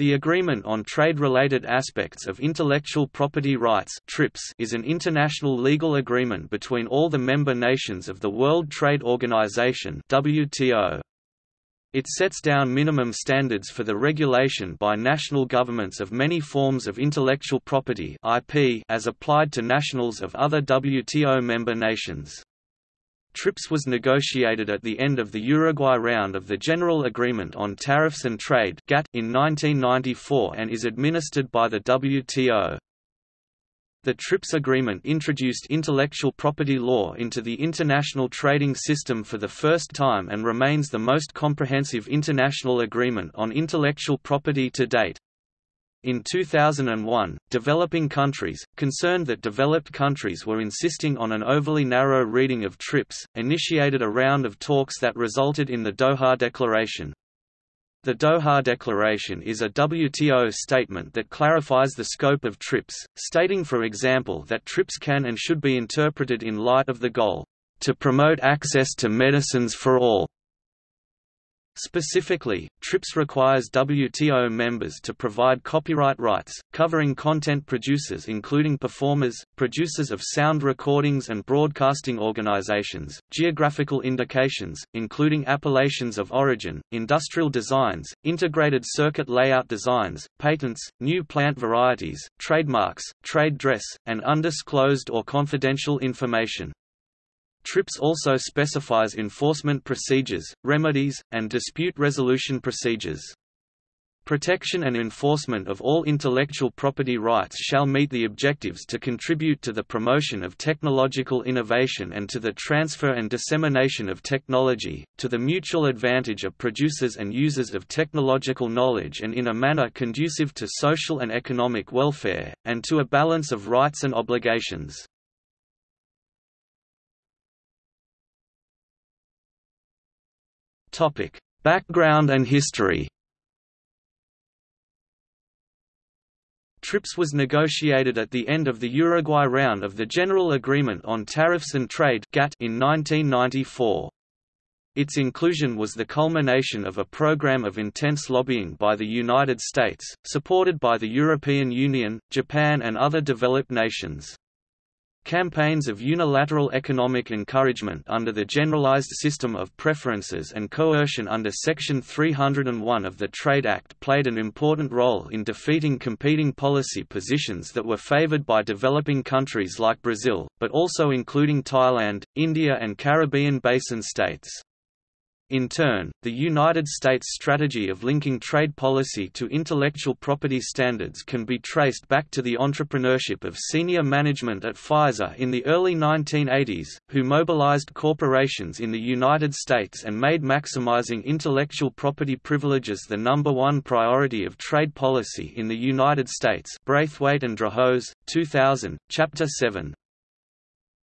The Agreement on Trade-Related Aspects of Intellectual Property Rights is an international legal agreement between all the member nations of the World Trade Organization WTO. It sets down minimum standards for the regulation by national governments of many forms of intellectual property IP as applied to nationals of other WTO member nations. TRIPS was negotiated at the end of the Uruguay round of the General Agreement on Tariffs and Trade in 1994 and is administered by the WTO. The TRIPS agreement introduced intellectual property law into the international trading system for the first time and remains the most comprehensive international agreement on intellectual property to date. In 2001, developing countries, concerned that developed countries were insisting on an overly narrow reading of TRIPS, initiated a round of talks that resulted in the Doha Declaration. The Doha Declaration is a WTO statement that clarifies the scope of TRIPS, stating for example that TRIPS can and should be interpreted in light of the goal, "...to promote access to medicines for all." Specifically, TRIPS requires WTO members to provide copyright rights, covering content producers including performers, producers of sound recordings and broadcasting organizations, geographical indications, including appellations of origin, industrial designs, integrated circuit layout designs, patents, new plant varieties, trademarks, trade dress, and undisclosed or confidential information. TRIPS also specifies enforcement procedures, remedies, and dispute resolution procedures. Protection and enforcement of all intellectual property rights shall meet the objectives to contribute to the promotion of technological innovation and to the transfer and dissemination of technology, to the mutual advantage of producers and users of technological knowledge and in a manner conducive to social and economic welfare, and to a balance of rights and obligations. Topic: Background and history. TRIPS was negotiated at the end of the Uruguay round of the General Agreement on Tariffs and Trade in 1994. Its inclusion was the culmination of a program of intense lobbying by the United States, supported by the European Union, Japan and other developed nations. Campaigns of unilateral economic encouragement under the Generalized System of Preferences and coercion under Section 301 of the Trade Act played an important role in defeating competing policy positions that were favored by developing countries like Brazil, but also including Thailand, India and Caribbean basin states. In turn, the United States strategy of linking trade policy to intellectual property standards can be traced back to the entrepreneurship of senior management at Pfizer in the early 1980s, who mobilized corporations in the United States and made maximizing intellectual property privileges the number one priority of trade policy in the United States Braithwaite and Drahos, 2000, Chapter 7.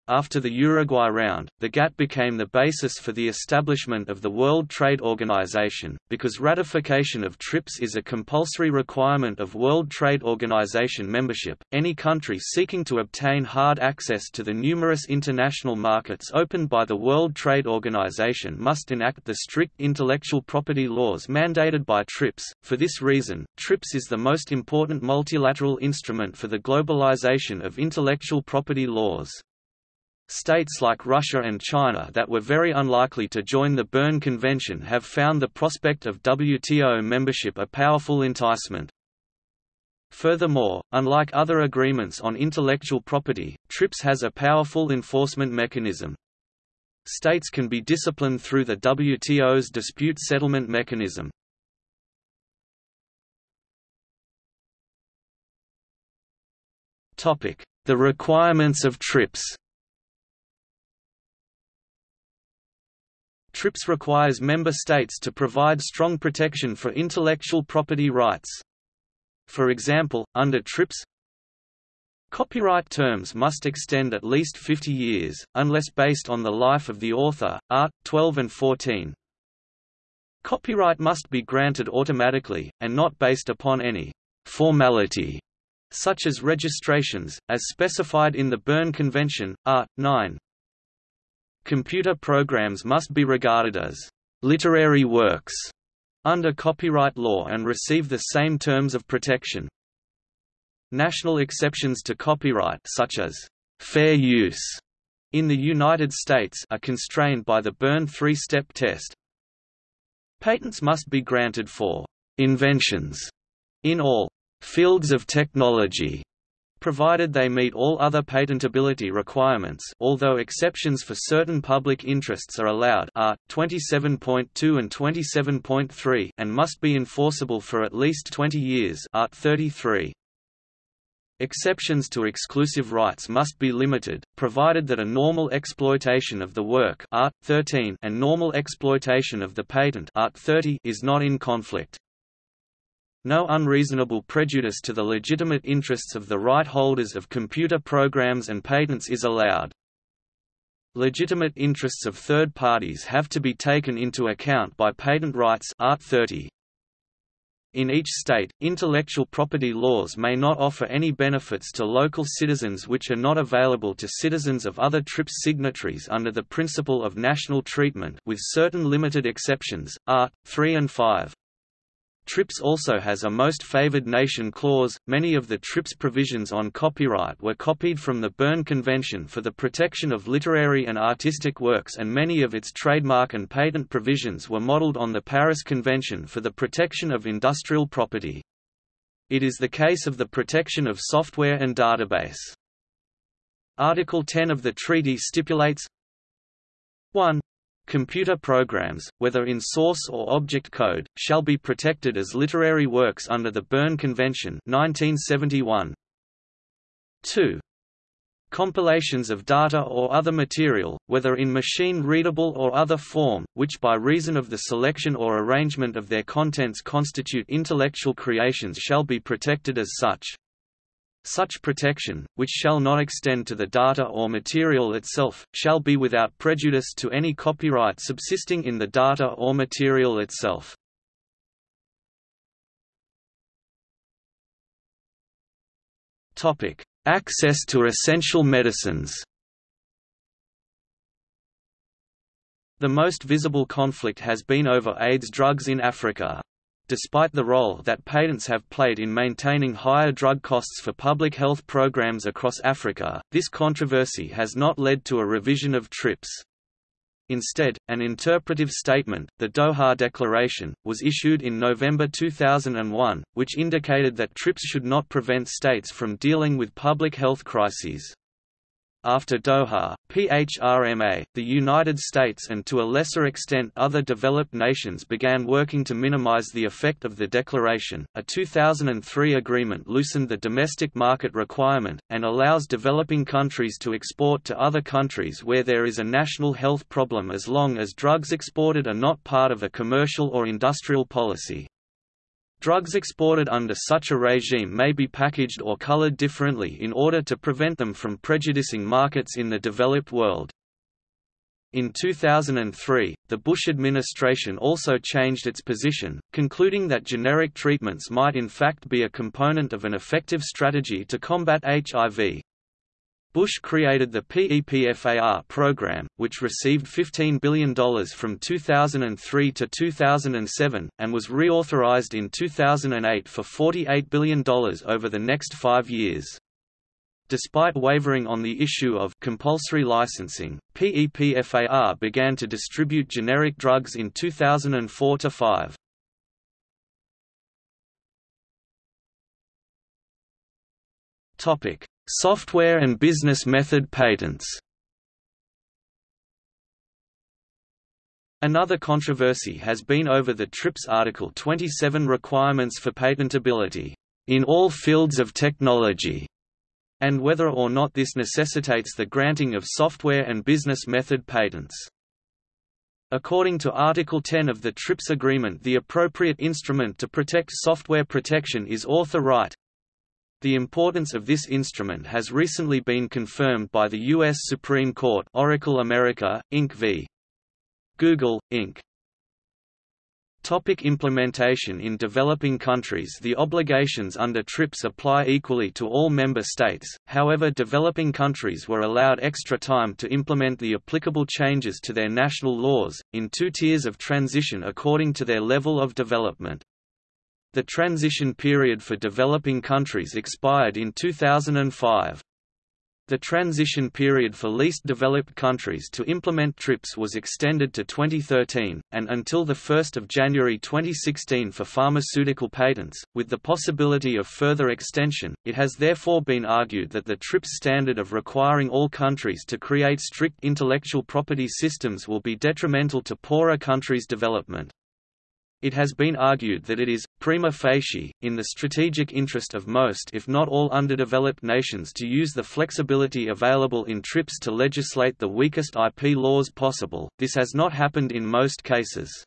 After the Uruguay round, the GATT became the basis for the establishment of the World Trade Organization, because ratification of TRIPS is a compulsory requirement of World Trade Organization membership. Any country seeking to obtain hard access to the numerous international markets opened by the World Trade Organization must enact the strict intellectual property laws mandated by TRIPS. For this reason, TRIPS is the most important multilateral instrument for the globalization of intellectual property laws. States like Russia and China that were very unlikely to join the Berne Convention have found the prospect of WTO membership a powerful enticement. Furthermore, unlike other agreements on intellectual property, TRIPS has a powerful enforcement mechanism. States can be disciplined through the WTO's dispute settlement mechanism. The requirements of TRIPS TRIPS requires member states to provide strong protection for intellectual property rights. For example, under TRIPS, Copyright terms must extend at least 50 years, unless based on the life of the author, art. 12 and 14. Copyright must be granted automatically, and not based upon any formality, such as registrations, as specified in the Berne Convention, art. 9. Computer programs must be regarded as literary works under copyright law and receive the same terms of protection. National exceptions to copyright such as fair use in the United States are constrained by the Berne three-step test. Patents must be granted for inventions in all fields of technology provided they meet all other patentability requirements although exceptions for certain public interests are allowed are, 27.2 and 27.3 and must be enforceable for at least 20 years Art. 33. Exceptions to exclusive rights must be limited, provided that a normal exploitation of the work Art. 13 and normal exploitation of the patent Art. 30 is not in conflict. No unreasonable prejudice to the legitimate interests of the right holders of computer programs and patents is allowed. Legitimate interests of third parties have to be taken into account by patent rights Art. 30. In each state, intellectual property laws may not offer any benefits to local citizens which are not available to citizens of other TRIPS signatories under the principle of national treatment with certain limited exceptions, Art. 3 and 5. TRIPS also has a most favored nation clause. Many of the TRIPS provisions on copyright were copied from the Berne Convention for the Protection of Literary and Artistic Works, and many of its trademark and patent provisions were modeled on the Paris Convention for the Protection of Industrial Property. It is the case of the protection of software and database. Article 10 of the treaty stipulates 1. Computer programs, whether in source or object code, shall be protected as literary works under the Berne Convention 1971. 2. Compilations of data or other material, whether in machine-readable or other form, which by reason of the selection or arrangement of their contents constitute intellectual creations shall be protected as such. Such protection, which shall not extend to the data or material itself, shall be without prejudice to any copyright subsisting in the data or material itself. Access to essential medicines The most visible conflict has been over AIDS drugs in Africa. Despite the role that patents have played in maintaining higher drug costs for public health programs across Africa, this controversy has not led to a revision of TRIPS. Instead, an interpretive statement, the Doha Declaration, was issued in November 2001, which indicated that TRIPS should not prevent states from dealing with public health crises. After Doha, PHRMA, the United States and to a lesser extent other developed nations began working to minimize the effect of the declaration. A 2003 agreement loosened the domestic market requirement, and allows developing countries to export to other countries where there is a national health problem as long as drugs exported are not part of a commercial or industrial policy. Drugs exported under such a regime may be packaged or colored differently in order to prevent them from prejudicing markets in the developed world. In 2003, the Bush administration also changed its position, concluding that generic treatments might in fact be a component of an effective strategy to combat HIV. Bush created the PEPFAR program, which received $15 billion from 2003 to 2007, and was reauthorized in 2008 for $48 billion over the next five years. Despite wavering on the issue of compulsory licensing, PEPFAR began to distribute generic drugs in 2004–5. Topic: Software and business method patents Another controversy has been over the TRIPS Article 27 requirements for patentability, in all fields of technology, and whether or not this necessitates the granting of software and business method patents. According to Article 10 of the TRIPS agreement the appropriate instrument to protect software protection is author right, the importance of this instrument has recently been confirmed by the U.S. Supreme Court Oracle America, Inc. v. Google, Inc. Topic implementation In developing countries the obligations under TRIPS apply equally to all member states, however developing countries were allowed extra time to implement the applicable changes to their national laws, in two tiers of transition according to their level of development. The transition period for developing countries expired in 2005. The transition period for least developed countries to implement TRIPS was extended to 2013, and until 1 January 2016 for pharmaceutical patents, with the possibility of further extension. It has therefore been argued that the TRIPS standard of requiring all countries to create strict intellectual property systems will be detrimental to poorer countries' development. It has been argued that it is, prima facie, in the strategic interest of most if not all underdeveloped nations to use the flexibility available in TRIPS to legislate the weakest IP laws possible, this has not happened in most cases.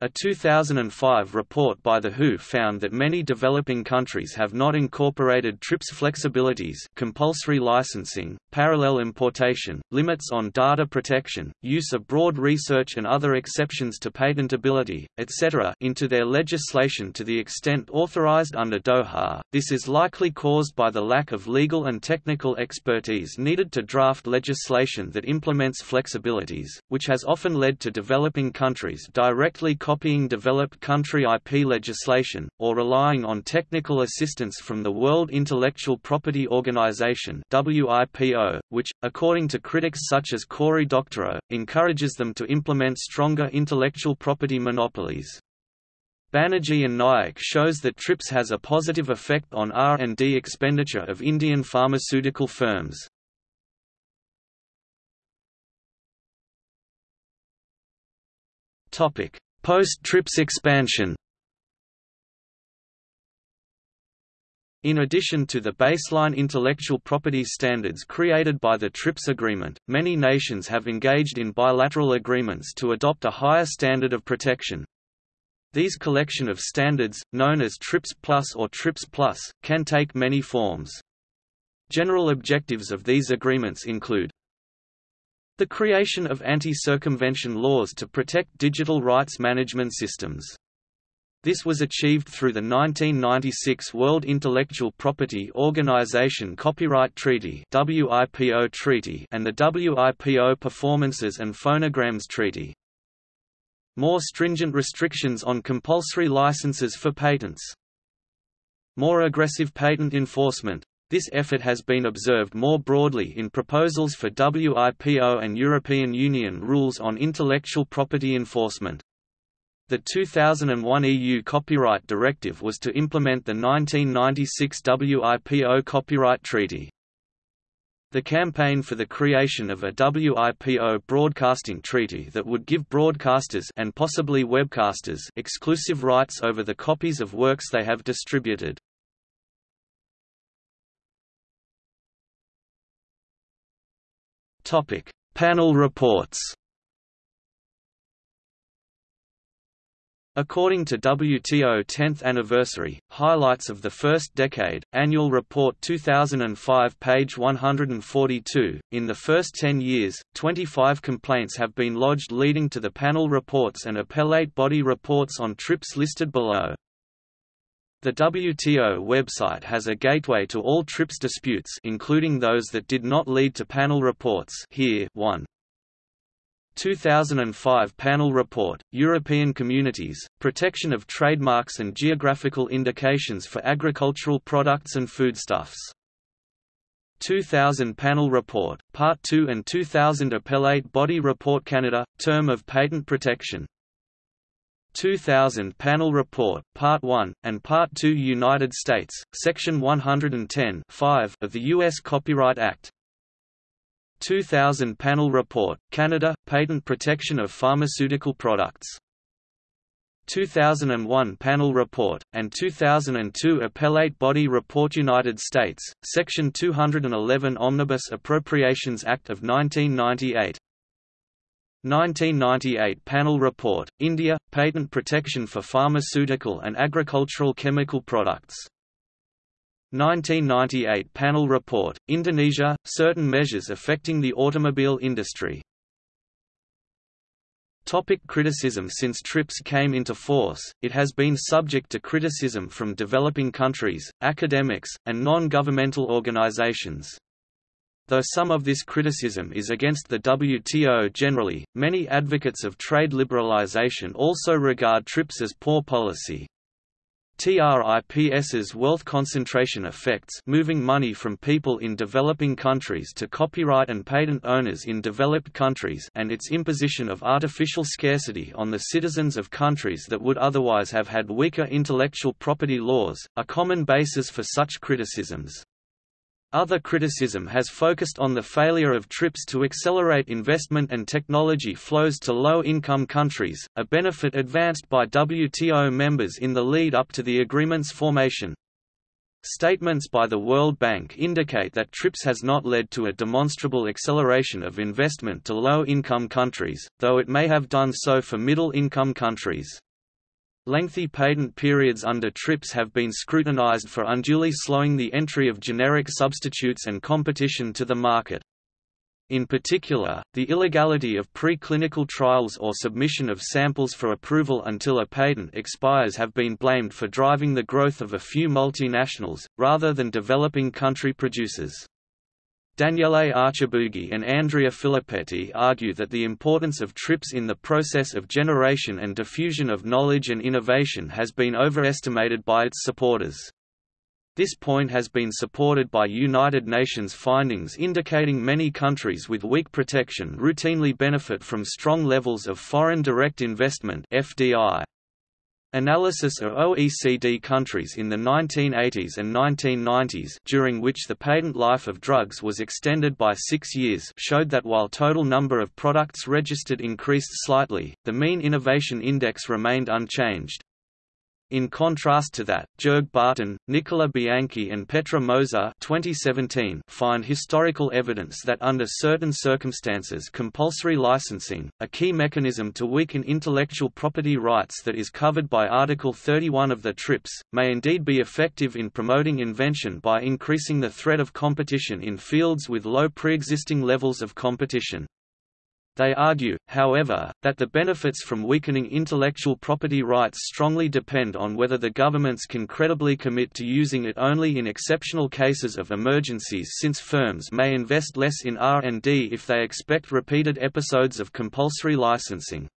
A 2005 report by the WHO found that many developing countries have not incorporated TRIPS flexibilities compulsory licensing, parallel importation, limits on data protection, use of broad research and other exceptions to patentability, etc. into their legislation to the extent authorized under Doha. This is likely caused by the lack of legal and technical expertise needed to draft legislation that implements flexibilities, which has often led to developing countries directly copying developed country IP legislation, or relying on technical assistance from the World Intellectual Property Organization which, according to critics such as Cory Doctorow, encourages them to implement stronger intellectual property monopolies. Banerjee and Nayak shows that TRIPS has a positive effect on R&D expenditure of Indian pharmaceutical firms. Topic: Post-TRIPS expansion In addition to the baseline intellectual property standards created by the TRIPS agreement, many nations have engaged in bilateral agreements to adopt a higher standard of protection. These collection of standards, known as TRIPS Plus or TRIPS Plus, can take many forms. General objectives of these agreements include the creation of anti-circumvention laws to protect digital rights management systems. This was achieved through the 1996 World Intellectual Property Organization Copyright Treaty WIPO Treaty and the WIPO Performances and Phonograms Treaty. More stringent restrictions on compulsory licenses for patents. More aggressive patent enforcement, this effort has been observed more broadly in proposals for WIPO and European Union rules on intellectual property enforcement. The 2001 EU Copyright Directive was to implement the 1996 WIPO Copyright Treaty. The campaign for the creation of a WIPO broadcasting treaty that would give broadcasters and possibly webcasters exclusive rights over the copies of works they have distributed. Topic: Panel reports. According to WTO 10th Anniversary, Highlights of the First Decade, Annual Report 2005 page 142, in the first 10 years, 25 complaints have been lodged leading to the panel reports and appellate body reports on TRIPS listed below. The WTO website has a gateway to all TRIPS disputes including those that did not lead to panel reports here 1. 2005 Panel Report, European Communities, Protection of Trademarks and Geographical Indications for Agricultural Products and Foodstuffs. 2000 Panel Report, Part 2 and 2000 Appellate Body Report Canada, Term of Patent Protection 2000 Panel Report, Part 1, and Part 2 United States, Section 110 5 of the U.S. Copyright Act 2000 Panel Report, Canada, Patent Protection of Pharmaceutical Products 2001 Panel Report, and 2002 Appellate Body Report United States, Section 211 Omnibus Appropriations Act of 1998 1998 Panel Report, India, Patent Protection for Pharmaceutical and Agricultural Chemical Products 1998 Panel Report, Indonesia, Certain Measures Affecting the Automobile Industry Topic criticism Since TRIPS came into force, it has been subject to criticism from developing countries, academics, and non-governmental organizations. Though some of this criticism is against the WTO generally, many advocates of trade liberalization also regard TRIPS as poor policy. TRIPS's wealth concentration effects moving money from people in developing countries to copyright and patent owners in developed countries and its imposition of artificial scarcity on the citizens of countries that would otherwise have had weaker intellectual property laws, are common bases for such criticisms. Other criticism has focused on the failure of TRIPS to accelerate investment and technology flows to low-income countries, a benefit advanced by WTO members in the lead up to the agreement's formation. Statements by the World Bank indicate that TRIPS has not led to a demonstrable acceleration of investment to low-income countries, though it may have done so for middle-income countries. Lengthy patent periods under TRIPS have been scrutinized for unduly slowing the entry of generic substitutes and competition to the market. In particular, the illegality of preclinical trials or submission of samples for approval until a patent expires have been blamed for driving the growth of a few multinationals, rather than developing country producers. Daniele Archibugi and Andrea Filippetti argue that the importance of TRIPS in the process of generation and diffusion of knowledge and innovation has been overestimated by its supporters. This point has been supported by United Nations findings indicating many countries with weak protection routinely benefit from strong levels of foreign direct investment FDI. Analysis of OECD countries in the 1980s and 1990s during which the patent life of drugs was extended by six years showed that while total number of products registered increased slightly, the mean innovation index remained unchanged. In contrast to that, Jörg Baten, Nicola Bianchi and Petra Moser 2017 find historical evidence that under certain circumstances compulsory licensing, a key mechanism to weaken intellectual property rights that is covered by Article 31 of the TRIPS, may indeed be effective in promoting invention by increasing the threat of competition in fields with low pre-existing levels of competition. They argue, however, that the benefits from weakening intellectual property rights strongly depend on whether the governments can credibly commit to using it only in exceptional cases of emergencies since firms may invest less in R&D if they expect repeated episodes of compulsory licensing.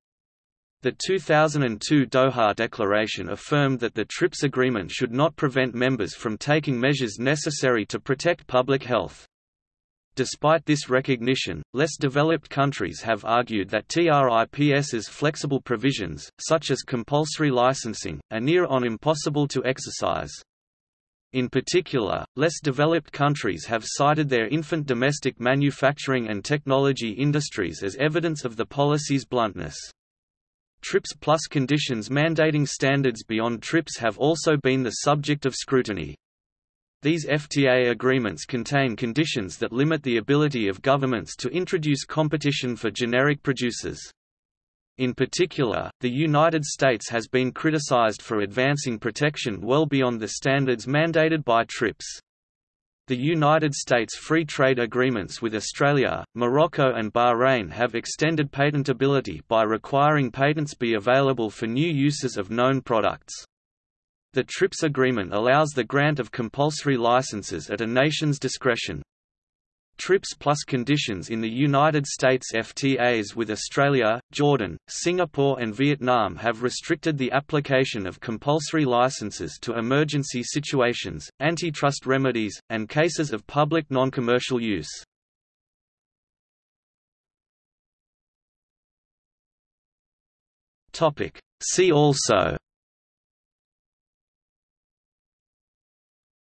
The 2002 Doha Declaration affirmed that the TRIPS agreement should not prevent members from taking measures necessary to protect public health. Despite this recognition, less developed countries have argued that TRIPS's flexible provisions, such as compulsory licensing, are near on impossible to exercise. In particular, less developed countries have cited their infant domestic manufacturing and technology industries as evidence of the policy's bluntness. TRIPS plus conditions mandating standards beyond TRIPS have also been the subject of scrutiny. These FTA agreements contain conditions that limit the ability of governments to introduce competition for generic producers. In particular, the United States has been criticized for advancing protection well beyond the standards mandated by TRIPS. The United States free trade agreements with Australia, Morocco and Bahrain have extended patentability by requiring patents be available for new uses of known products. The TRIPS agreement allows the grant of compulsory licenses at a nation's discretion. TRIPS plus conditions in the United States FTAs with Australia, Jordan, Singapore and Vietnam have restricted the application of compulsory licenses to emergency situations, antitrust remedies, and cases of public non-commercial use. See also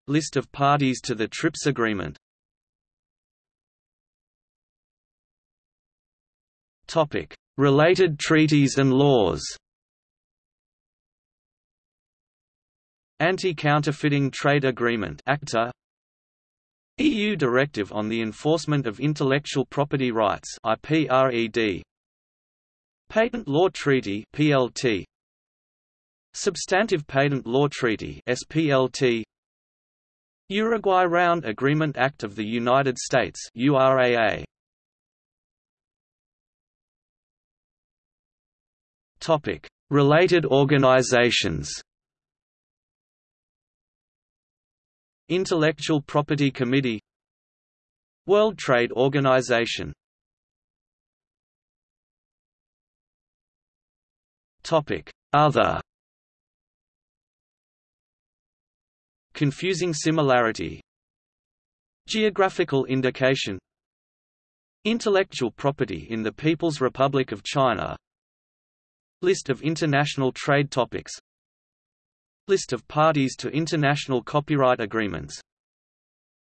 List of parties to the TRIPS agreement. Related treaties and laws. Anti-Counterfeiting Trade Agreement ACTA EU Directive on the Enforcement of Intellectual Property Rights IPRED Patent Law Treaty PLT Substantive Patent Law Treaty SPLT Uruguay Round Agreement Act of the United States URAA Topic: Related organizations. Intellectual Property Committee. World Trade Organization. Topic: Other Confusing similarity. Geographical indication. Intellectual property in the People's Republic of China. List of international trade topics. List of parties to international copyright agreements.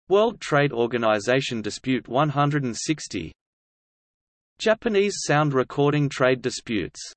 World Trade Organization Dispute 160 Japanese sound recording trade disputes